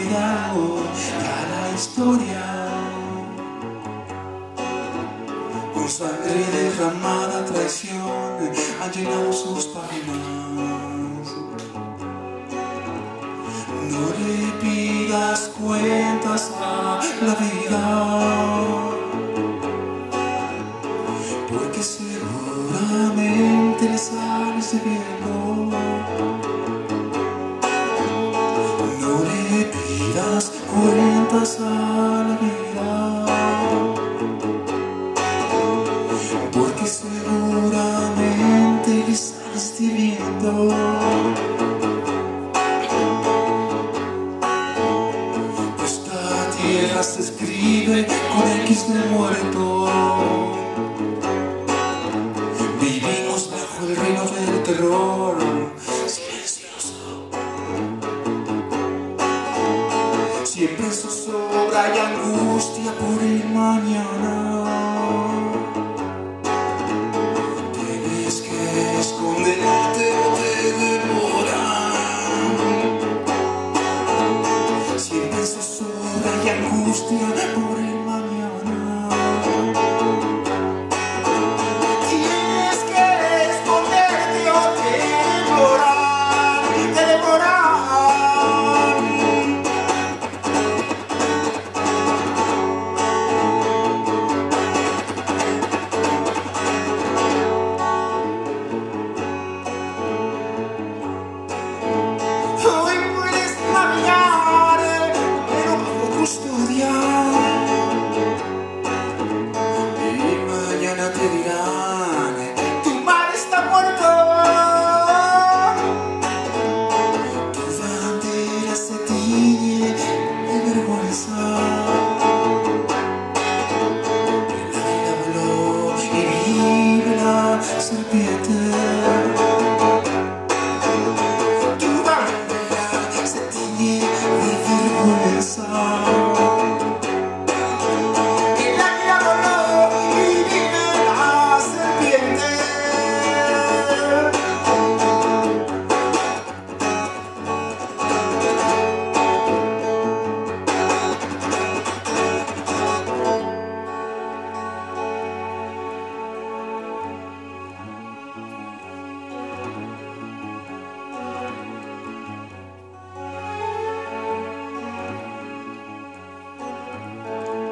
olvidado ya la historia. Con sangre derramada traición han llenado sus páginas. No le pidas cuentas a la vida. Porque seguramente le sales debiendo. Porque seguramente le sales debiendo. Esta tierra se escribe con X de muerto. Vivimos bajo el reino del terror, angustia por el mañana. Tienes que esconderte o te devoran. Siempre zozobra y angustia por el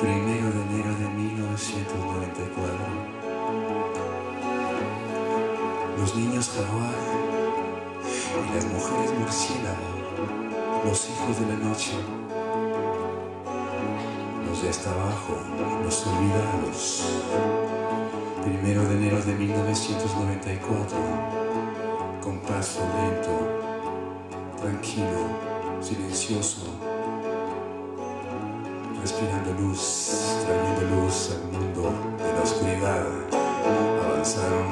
Primero de enero de 1994. Los niños jaguar y las mujeres murciélago, los hijos de la noche, los de hasta abajo, los olvidados. Primero de enero de 1994, con paso lento, tranquilo, silencioso, respirando luz, trayendo luz al mundo de la oscuridad. Avanzaron,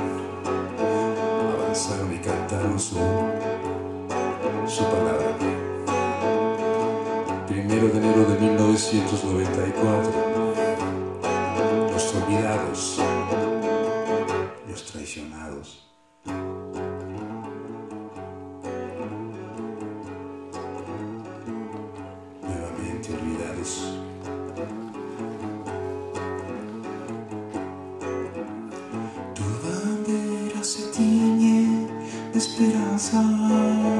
avanzaron y cantaron su, su palabra. Primero de enero de 1994, los olvidados, los traicionados. Nuevamente olvidados. Esperanza.